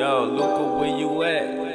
Yo, Luca, where you at?